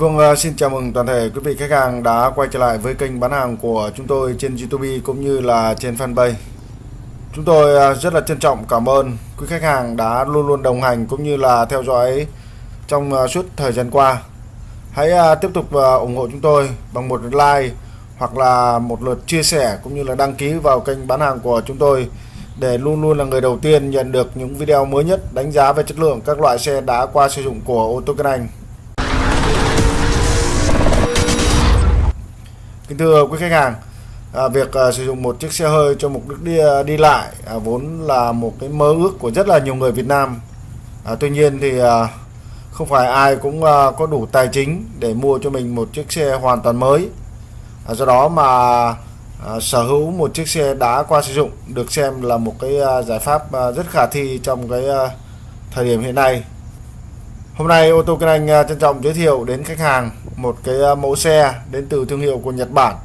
Vâng, à, xin chào mừng toàn thể quý vị khách hàng đã quay trở lại với kênh bán hàng của chúng tôi trên YouTube cũng như là trên fanpage. Chúng tôi à, rất là trân trọng cảm ơn quý khách hàng đã luôn luôn đồng hành cũng như là theo dõi trong à, suốt thời gian qua. Hãy tiếp tục ủng hộ chúng tôi bằng một like hoặc là một lượt chia sẻ cũng như là đăng ký vào kênh bán hàng của chúng tôi để luôn luôn là người đầu tiên nhận được những video mới nhất đánh giá về chất lượng các loại xe đã qua sử dụng của ô tô Kinh Anh. Kính thưa quý khách hàng, à, việc à, sử dụng một chiếc xe hơi cho mục đích đi, à, đi lại à, vốn là một cái mơ ước của rất là nhiều người Việt Nam. À, tuy nhiên thì à, không phải ai cũng à, có đủ tài chính để mua cho mình một chiếc xe hoàn toàn mới. À, do đó mà à, sở hữu một chiếc xe đã qua sử dụng được xem là một cái à, giải pháp à, rất khả thi trong cái à, thời điểm hiện nay. Hôm nay ô tô kênh Anh à, trân trọng giới thiệu đến khách hàng một cái à, mẫu xe đến từ thương hiệu của Nhật Bản.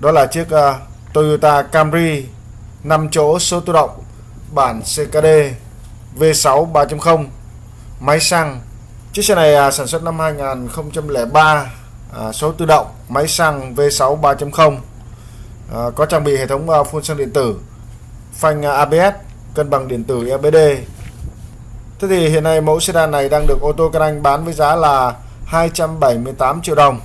Đó là chiếc à, Toyota Camry 5 chỗ số tự động, bản CKD V6 3.0 máy xăng. Chiếc xe này sản xuất năm 2003 số tự động, máy xăng V6 3.0 có trang bị hệ thống phun xăng điện tử, phanh ABS cân bằng điện tử EBD Thế thì hiện nay mẫu sedan này đang được ô tô Can Anh bán với giá là 278 triệu đồng.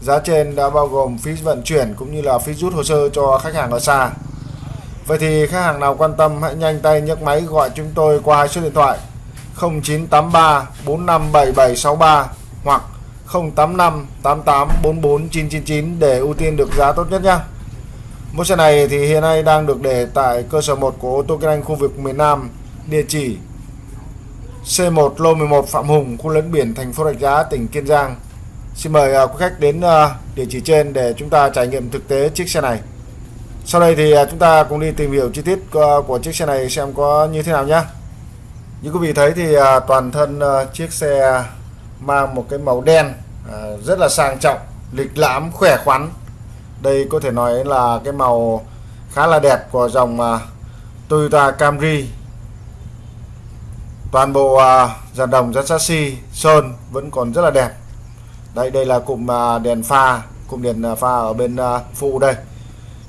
Giá trên đã bao gồm phí vận chuyển cũng như là phí rút hồ sơ cho khách hàng ở xa. Vậy thì khách hàng nào quan tâm hãy nhanh tay nhấc máy gọi chúng tôi qua hai số điện thoại 0983 457763 hoặc 085 88 44 999 để ưu tiên được giá tốt nhất nhé. Mẫu xe này thì hiện nay đang được để tại cơ sở 1 của ô tô kinh anh khu vực miền Nam, địa chỉ C1 lô 11 Phạm Hùng, khu lấn biển thành phố Rạch Giá, tỉnh Kiên Giang. Xin mời uh, quý khách đến uh, địa chỉ trên để chúng ta trải nghiệm thực tế chiếc xe này. Sau đây thì uh, chúng ta cùng đi tìm hiểu chi tiết uh, của chiếc xe này xem có như thế nào nhé. Như quý vị thấy thì uh, toàn thân uh, chiếc xe mang một cái màu đen uh, rất là sang trọng, lịch lãm, khỏe khoắn. Đây có thể nói là cái màu khá là đẹp của dòng uh, Toyota Camry toàn bộ à, dàn đồng dàn chassis sơn vẫn còn rất là đẹp. Đây đây là cụm à, đèn pha, cụm đèn à, pha ở bên phụ đây.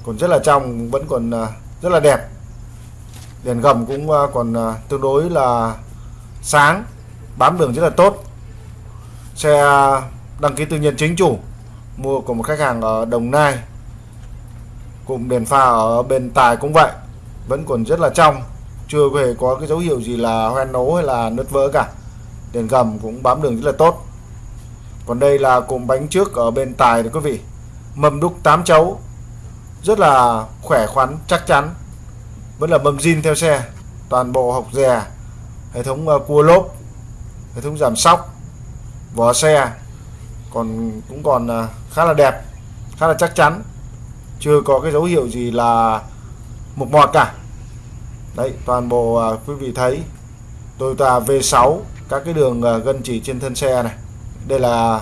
Còn rất là trong, vẫn còn rất là đẹp. Đèn gầm cũng còn tương đối là sáng, bám đường rất là tốt. Xe đăng ký tư nhân chính chủ, mua của một khách hàng ở Đồng Nai. Cụm đèn pha ở bên tài cũng vậy, vẫn còn rất là trong chưa hề có cái dấu hiệu gì là hoen nấu hay là nứt vỡ cả. Đèn gầm cũng bám đường rất là tốt. Còn đây là cụm bánh trước ở bên tài đấy quý vị. Mâm đúc 8 chấu. Rất là khỏe khoắn, chắc chắn. Vẫn là mâm zin theo xe. Toàn bộ hộc dè, hệ thống ờ, cua lốp, hệ thống giảm sóc, vỏ xe. Còn cũng còn ờ, khá là đẹp, khá là chắc chắn. Chưa có cái dấu hiệu gì là mục mọt cả đấy toàn bộ à, quý vị thấy Toyota V6 các cái đường à, gân chỉ trên thân xe này. Đây là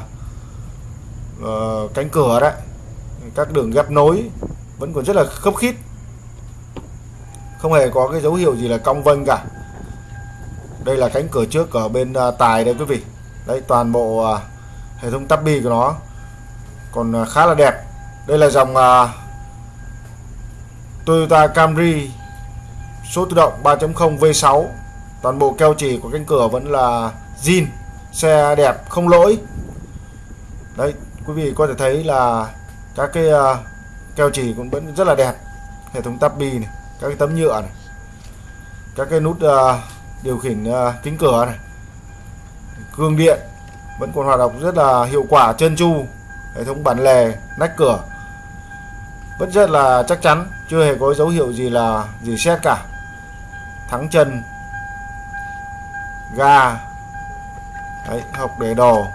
à, cánh cửa đấy. Các đường ghép nối vẫn còn rất là khớp khít. Không hề có cái dấu hiệu gì là cong vênh cả. Đây là cánh cửa trước ở bên à, tài đây quý vị. Đây toàn bộ à, hệ thống tắp bi của nó còn à, khá là đẹp. Đây là dòng à, Toyota Camry số tự động 3.0 V6 toàn bộ keo chỉ của cánh cửa vẫn là zin xe đẹp không lỗi. Đấy quý vị có thể thấy là các cái uh, keo chỉ cũng vẫn rất là đẹp. Hệ thống tắp bi này các cái tấm nhựa này các cái nút uh, điều khiển uh, kính cửa này. Gương điện vẫn còn hoạt động rất là hiệu quả chân chu hệ thống bản lề nách cửa vẫn rất là chắc chắn chưa hề có dấu hiệu gì là gì xét cả thắng chân. Ga. Đấy, học để đồ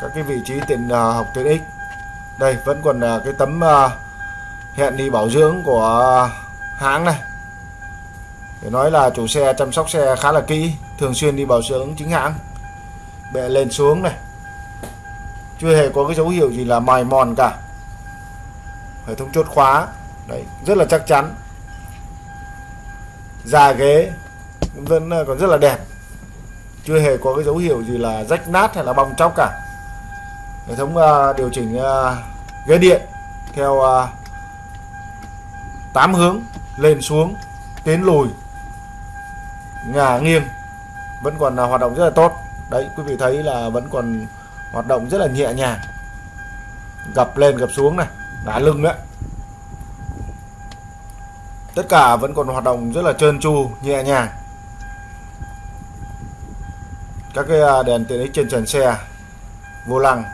các cái vị trí tiện uh, à, học tiện ích đây vẫn còn uh, cái tấm uh, hẹn đi bảo dưỡng của uh, hãng này. Để nói là chủ xe chăm sóc xe khá là kỹ thường xuyên đi bảo dưỡng chính hãng. Bệ lên xuống này. Chưa hề có cái dấu hiệu gì là mài mòn cả. Hệ thống chốt khóa. Đấy rất là chắc chắn. Da ghế vẫn ờ, còn rất là đẹp. Chưa hề có cái dấu hiệu gì là rách nát hay là bong chóc cả. Hệ thống uh, điều chỉnh uh, ghế điện theo uh, 8 hướng lên xuống tiến lùi ngả nghiêng vẫn còn uh, hoạt động rất là tốt. Đấy quý vị thấy là vẫn còn hoạt động rất là nhẹ nhàng. Gập lên gập xuống này đá lưng đấy. Tất cả vẫn còn hoạt động rất là trơn tru nhẹ nhàng các cái à, đèn tiện ích trên trần xe. Vô lăng.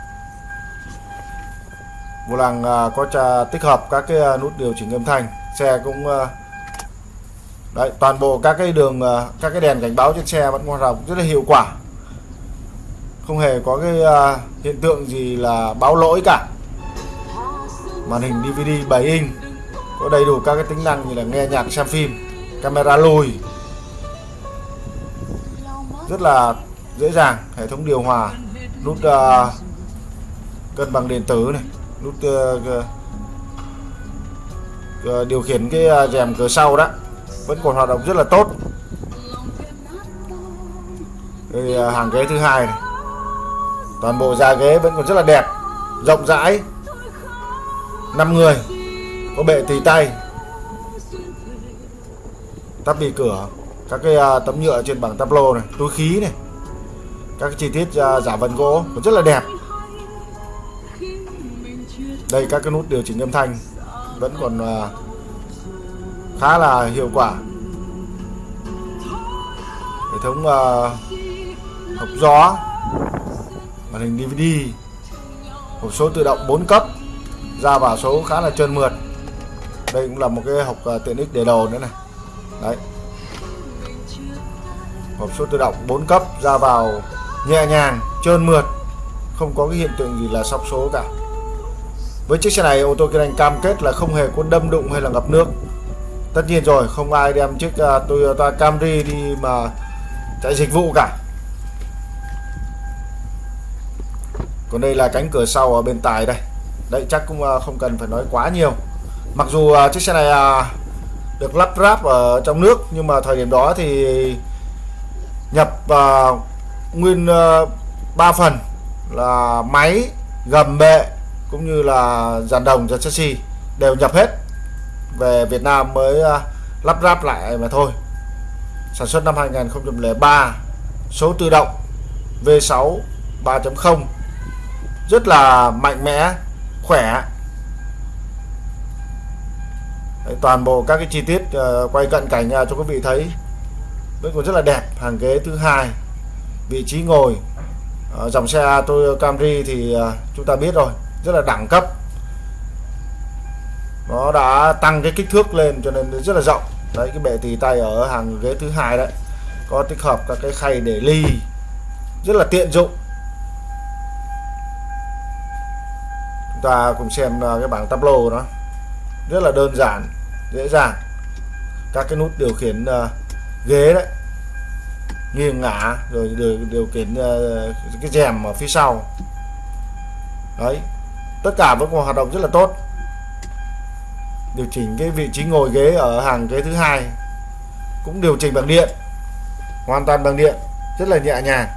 Vô lăng à, có tích hợp các cái à, nút điều chỉnh âm thanh. Xe cũng đấy, toàn bộ các cái đường các cái đèn cảnh báo trên xe vẫn hoạt động rất là hiệu quả. Không hề có cái hiện tượng gì là báo lỗi cả. Màn hình DVD 7 inch, có đầy đủ các cái tính năng như là nghe nhạc, xem phim, camera lùi. Rất là dễ dàng hệ thống điều hòa nút uh, cân bằng điện tử này nút uh, uh, điều khiển cái uh, rèm cửa sau đó vẫn còn hoạt động rất là tốt. Đây uh, hàng ghế thứ hai này toàn bộ da ghế vẫn còn rất là đẹp rộng rãi. 5 người có bệ tì tay tắp bì cửa các cái uh, tấm nhựa trên bảng tắp lô này túi khí này các chi tiết uh, giả vân gỗ rất là đẹp. Đây các cái nút điều chỉnh âm thanh vẫn còn uh, khá là hiệu quả. Hệ thống uh, hộp gió màn hình DVD hộp số tự động 4 cấp ra vào số khá là trơn mượt. Đây cũng là một cái hộp uh, tiện ích để đồ nữa này. Đấy. Hộp số tự động 4 cấp ra vào nhẹ nhàng trơn mượt không có cái hiện tượng gì là sóc số cả. Với chiếc xe này ô tô Kiên Anh cam kết là không hề có đâm đụng hay là ngập nước. Tất nhiên rồi không ai đem chiếc uh, Toyota Camry đi mà chạy dịch vụ cả. Còn đây là cánh cửa sau ở bên tài đây. Đấy chắc cũng uh, không cần phải nói quá nhiều. Mặc dù uh, chiếc xe này uh, được lắp ráp ở trong nước nhưng mà thời điểm đó thì nhập uh, nguyên ờ, uh, 3 phần là máy gầm bệ cũng như là dàn đồng dàn chassis đều nhập hết về Việt Nam mới uh, lắp ráp lại mà thôi. Sản xuất năm 2003 số tự động V6 3.0 rất là mạnh mẽ khỏe. Đấy, toàn bộ các cái chi tiết uh, quay cận cảnh uh, cho quý vị thấy. Vẫn còn rất là đẹp hàng ghế thứ hai vị trí ngồi. À, dòng xe tôi Camry thì à, chúng ta biết rồi rất là đẳng cấp. Nó đã tăng cái kích thước lên cho nên rất là rộng. Đấy cái bệ tì tay ở hàng ghế thứ hai đấy có tích hợp các cái khay để ly rất là tiện dụng. Chúng ta cùng xem ờ, cái bảng tableau đó rất là đơn giản dễ dàng. Các cái nút điều khiển uh, ghế đấy nghiêng ngả rồi điều, điều khiển uh, cái rèm ở phía sau. Đấy tất cả vẫn còn hoạt động rất là tốt. Điều chỉnh cái vị trí ngồi ghế ở hàng ghế thứ hai cũng điều chỉnh bằng điện hoàn toàn bằng điện rất là nhẹ nhàng.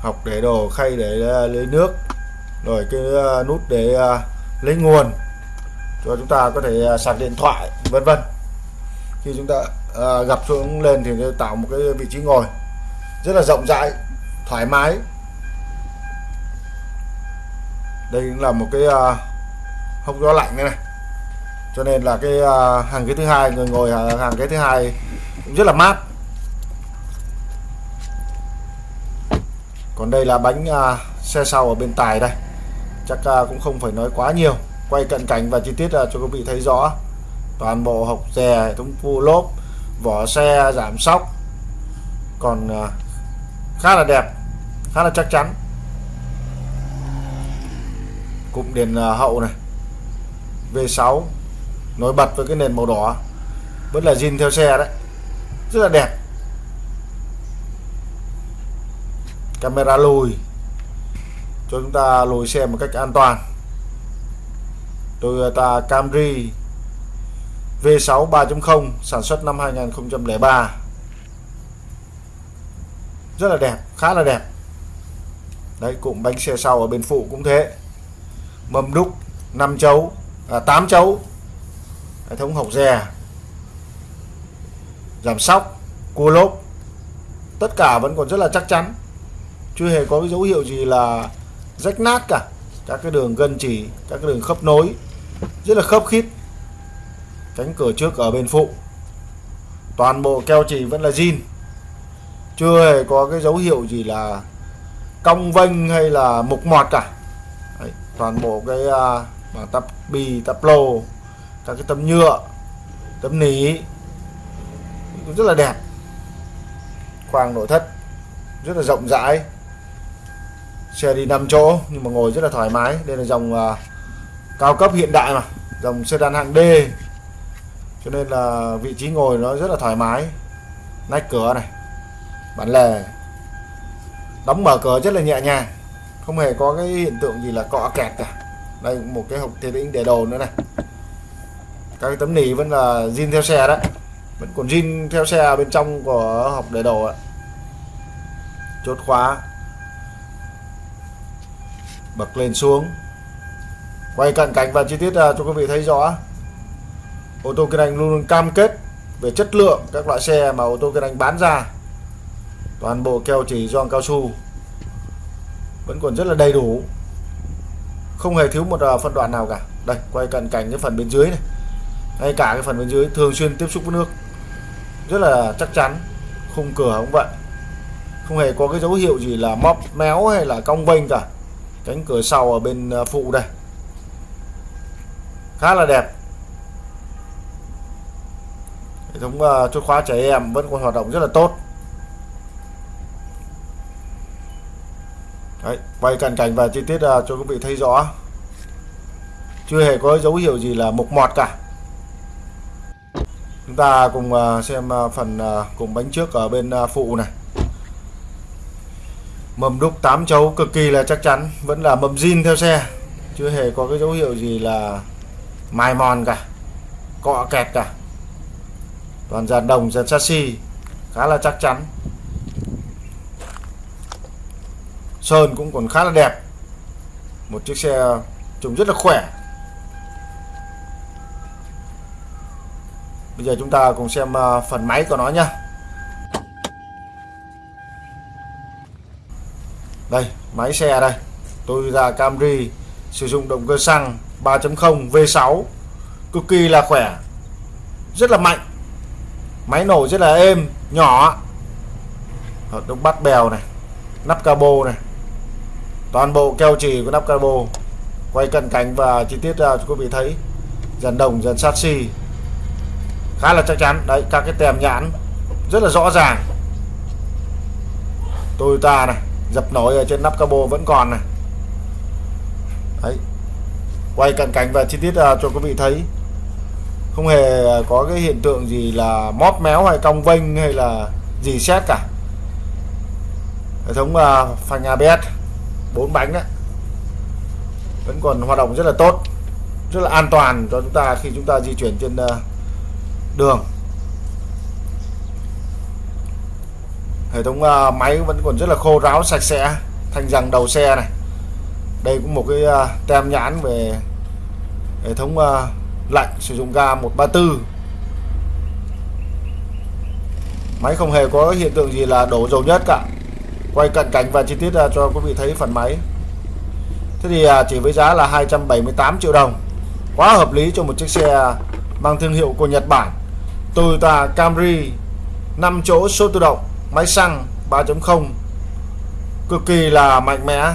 Học để đồ khay để ờ, lấy nước rồi cái ờ, nút để lấy nguồn rồi chúng ta có thể à, sạc điện thoại vân vân. Khi chúng ta à, gặp xuống lên thì tạo một cái vị trí ngồi rất là rộng rãi thoải mái. Đây cũng là một cái à, hốc gió lạnh này, này. Cho nên là cái à, hàng ghế thứ hai người ngồi hàng ghế thứ hai cũng rất là mát. Còn đây là bánh à, xe sau ở bên tài đây. Chắc à, cũng không phải nói quá nhiều quay cận cảnh và chi tiết là cho quý vị thấy rõ. Toàn bộ hộc dè hệ thống phu lốp, vỏ xe, giảm sóc. Còn à, khá là đẹp, khá là chắc chắn. Cụm đèn à, hậu này V6 nổi bật với cái nền màu đỏ. Vẫn là zin theo xe đấy, rất là đẹp. Camera lùi, cho chúng ta lùi xe một cách an toàn. Toyota à, Camry V6 3.0 sản xuất năm 2003 rất là đẹp khá là đẹp. Đấy cụm bánh xe sau ở bên phụ cũng thế. Mâm đúc 5 chấu à, 8 chấu. Hệ thống hộc dè. Giảm sóc cua lốp. Tất cả vẫn còn rất là chắc chắn. Chưa hề có cái dấu hiệu gì là rách nát cả các cái đường gân chỉ các cái đường khớp nối rất là khớp khít. Cánh cửa trước ở bên phụ. Toàn bộ keo chỉ vẫn là zin. Chưa hề có cái dấu hiệu gì là cong vênh hay là mục mọt cả. Đấy, toàn bộ cái à, uh, bảng tắp bì tắp lô các cái tấm nhựa tấm nỉ rất là đẹp. Khoang nội thất rất là rộng rãi xe đi 5 chỗ nhưng mà ngồi rất là thoải mái. Đây là dòng uh, cao cấp hiện đại mà. Dòng sedan hạng D. Cho nên là vị trí ngồi nó rất là thoải mái. Nách cửa này. Bản lề. Đóng mở cửa rất là nhẹ nhàng. Không hề có cái hiện tượng gì là cọ kẹt cả. Đây một cái hộp thế đĩnh để đồ nữa này. Các cái tấm nỉ vẫn là zin theo xe đấy. Vẫn còn zin theo xe bên trong của hộp để đồ ạ. Chốt khóa bật lên xuống. Quay cận cảnh và chi tiết à, cho quý vị thấy rõ. Ô tô kinh anh luôn luôn cam kết về chất lượng các loại xe mà ô tô kinh anh bán ra. Toàn bộ keo chỉ gioăng cao su. Vẫn còn rất là đầy đủ. Không hề thiếu một à, phân đoạn nào cả. Đây, quay cận cảnh cái phần bên dưới này. Ngay cả cái phần bên dưới thường xuyên tiếp xúc với nước. Rất là chắc chắn, khung cửa cũng vậy. Không hề có cái dấu hiệu gì là móc méo hay là cong vênh cả cánh cửa sau ở bên à, phụ đây. Khá là đẹp. Hệ thống uh, chốt khóa trẻ em vẫn còn hoạt động rất là tốt. Đấy, quay cận cảnh và chi tiết uh, cho quý vị thấy rõ. Chưa hề có dấu hiệu gì là mục mọt cả. Chúng ta cùng uh, xem uh, phần uh, cùng bánh trước ở bên uh, phụ này mâm đúc 8 chấu cực kỳ là chắc chắn, vẫn là mâm zin theo xe. Chưa hề có cái dấu hiệu gì là mài mòn cả, cọ kẹt cả. Toàn dàn đồng, dàn chassis, khá là chắc chắn. Sơn cũng còn khá là đẹp. Một chiếc xe trông rất là khỏe. Bây giờ chúng ta cùng xem ờ, phần máy của nó nhé đây, máy xe đây. Tôi ra Camry, sử dụng động cơ xăng 3.0 V6 cực kỳ là khỏe. Rất là mạnh. Máy nổ rất là êm, nhỏ. Ờ, Hợp bắt bèo này, nắp cabo này. Toàn bộ keo chỉ của nắp cabo. Quay cận cảnh và chi tiết ra cho quý vị thấy. Dàn đồng, dàn sát xi khá là chắc chắn. Đấy, các cái tem nhãn. Rất là rõ ràng. Toyota này dập nổi ở trên nắp cabo vẫn còn này. Đấy. Quay cận cảnh và chi tiết à, cho quý vị thấy. Không hề có cái hiện tượng gì là móp méo hay cong vênh hay là gì xét cả. Hệ thống uh, phanh ABS bốn bánh đấy. Vẫn còn hoạt động rất là tốt rất là an toàn cho chúng ta khi chúng ta di chuyển trên uh, đường. Hệ thống uh, máy vẫn còn rất là khô ráo sạch sẽ. Thanh rằng đầu xe này đây cũng một cái uh, tem nhãn về hệ thống uh, lạnh sử dụng ga 134 máy không hề có hiện tượng gì là đổ dầu nhất cả. Quay cận cảnh và chi tiết cho quý vị thấy phần máy. Thế thì chỉ với giá là 278 triệu đồng. Quá hợp lý cho một chiếc xe mang thương hiệu của Nhật Bản. Toyota Camry 5 chỗ số tự động máy xăng 3.0 cực kỳ là mạnh mẽ.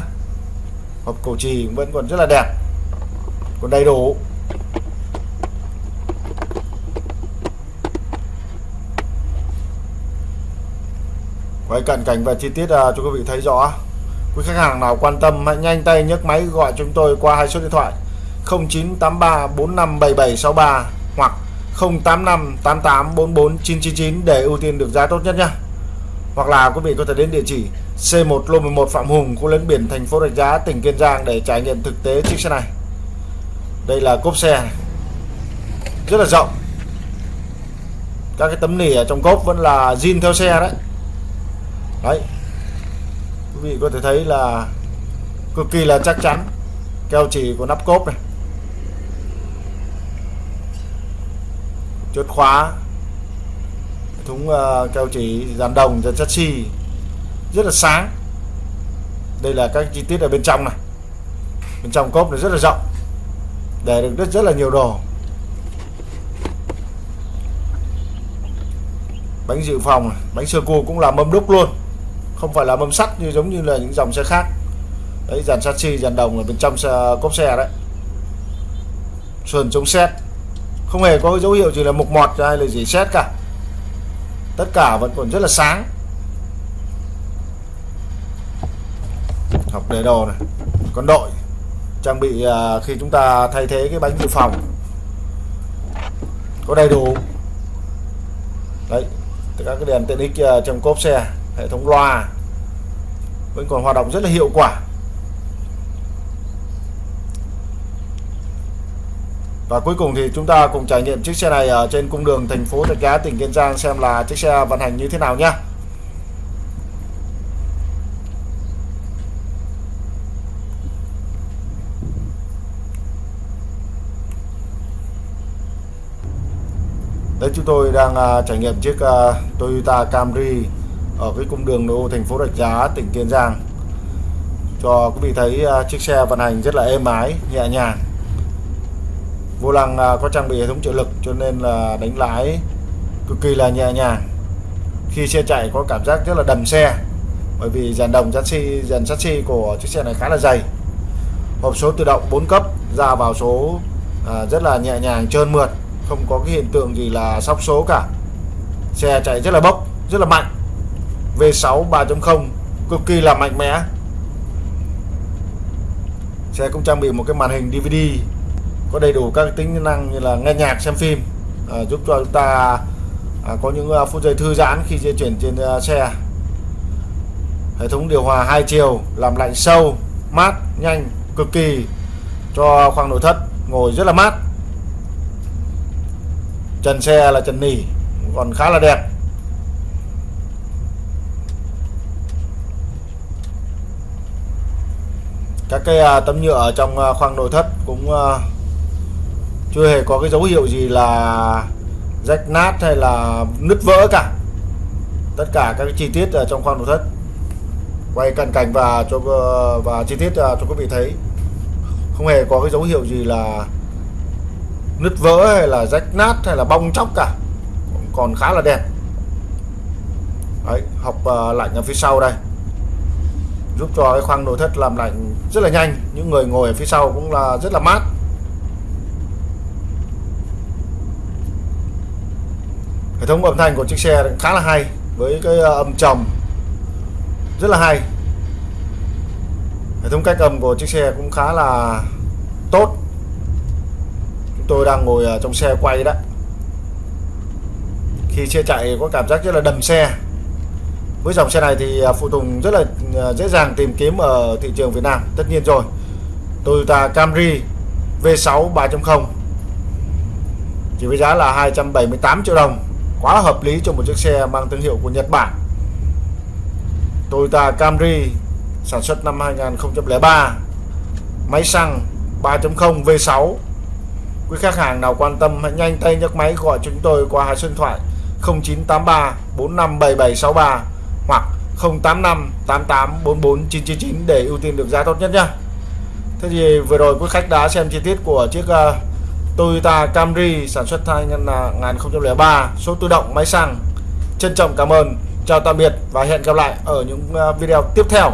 Hộp cổ trì vẫn còn rất là đẹp. Còn đầy đủ. Quay cận cảnh và chi tiết uh, cho quý vị thấy rõ. Quý khách hàng nào quan tâm hãy nhanh tay nhấc máy gọi chúng tôi qua hai số điện thoại. 0983 457763 hoặc 085 88 44 999 để ưu tiên được giá tốt nhất nhé hoặc là quý vị có thể đến địa chỉ C1 Lô 11 Phạm Hùng, khu lấn biển thành phố Rạch Giá, tỉnh Kiên Giang để trải nghiệm thực tế chiếc xe này. Đây là cốp xe rất là rộng. Các cái tấm nỉ ở trong cốp vẫn là zin theo xe đấy. Đấy. Quý vị có thể thấy là cực kỳ là chắc chắn. Keo chỉ của nắp cốp này. Chốt khóa thúng uh, keo chỉ dàn đồng dàn chassis rất là sáng. Đây là các chi tiết ở bên trong này. Bên trong cốp này rất là rộng. Để được rất rất là nhiều đồ. Bánh dự phòng bánh sơ cua cũng là mâm đúc luôn. Không phải là mâm sắt như giống như là những dòng xe khác. Đấy dàn chassis dàn đồng ở bên trong xe, cốp xe đấy. Sườn chống xét không hề có dấu hiệu gì là mục mọt hay là gì xét cả tất cả vẫn còn rất là sáng. Học đề đồ này con đội trang bị uh, khi chúng ta thay thế cái bánh dự phòng. Có đầy đủ. Đấy các cái đèn tiện ích uh, trong cốp xe hệ thống loa vẫn còn hoạt động rất là hiệu quả. Và cuối cùng thì chúng ta cùng trải nghiệm chiếc xe này ở trên cung đường thành phố Rạch Giá tỉnh Kiên Giang xem là chiếc xe vận hành như thế nào nhé. đây chúng tôi đang uh, trải nghiệm chiếc uh, Toyota Camry ở cái cung đường nội ô thành phố Rạch Giá tỉnh Kiên Giang cho quý vị thấy uh, chiếc xe vận hành rất là êm ái nhẹ nhàng vô lăng à, có trang bị hệ thống trợ lực cho nên là đánh lái cực kỳ là nhẹ nhàng. Khi xe chạy có cảm giác rất là đầm xe bởi vì dàn đồng chassis dàn chassis của chiếc xe này khá là dày. Hộp số tự động 4 cấp ra vào số à, rất là nhẹ nhàng trơn mượt không có cái hiện tượng gì là sóc số cả. Xe chạy rất là bốc rất là mạnh. V6 3.0 cực kỳ là mạnh mẽ. Xe cũng trang bị một cái màn hình DVD có đầy đủ các tính năng như là nghe nhạc xem phim à, giúp cho chúng ta à, có những uh, phút giây thư giãn khi di chuyển trên uh, xe. Hệ thống điều hòa hai chiều làm lạnh sâu mát nhanh cực kỳ cho khoang nội thất ngồi rất là mát. Trần xe là trần nỉ còn khá là đẹp. Các cái à, tấm nhựa ở trong khoang nội thất cũng chưa hề có cái dấu hiệu gì là rách nát hay là nứt vỡ cả. Tất cả các chi tiết ở trong khoang nội thất. Quay cận cảnh và cho ờ, và chi tiết ờ, cho quý vị thấy. Không hề có cái dấu hiệu gì là nứt vỡ hay là rách nát hay là bong chóc cả. Còn khá là đẹp. Đấy, học ờ, lạnh ở phía sau đây. Giúp cho cái khoang nội thất làm lạnh rất là nhanh. Những người ngồi ở phía sau cũng là rất là mát. Thống âm thanh của chiếc xe khá là hay, với cái ờ, âm trầm. Rất là hay. Hệ thống cách âm của chiếc xe cũng khá là tốt. Chúng tôi đang ngồi trong xe quay đó. Khi xe chạy có cảm giác rất là đầm xe. Với dòng xe này thì ờ, phụ tùng rất là ờ, dễ dàng tìm kiếm ở thị trường Việt Nam. Tất nhiên rồi, Toyota Camry V6 3.0 chỉ với giá là 278 triệu đồng quá hợp lý cho một chiếc xe mang thương hiệu của Nhật Bản. Toyota Camry sản xuất năm 2003 máy xăng 3.0 V6 quý khách hàng nào quan tâm hãy nhanh tay nhấc máy gọi chúng tôi qua hai số điện thoại 0983 457763 hoặc 085 88 44 999 để ưu tiên được giá tốt nhất nhé Thế thì vừa rồi quý khách đã xem chi tiết của chiếc uh, Toyota Camry sản xuất 2003 số tự động, máy xăng. Trân trọng cảm ơn. Chào tạm biệt và hẹn gặp lại ở những à, video tiếp theo.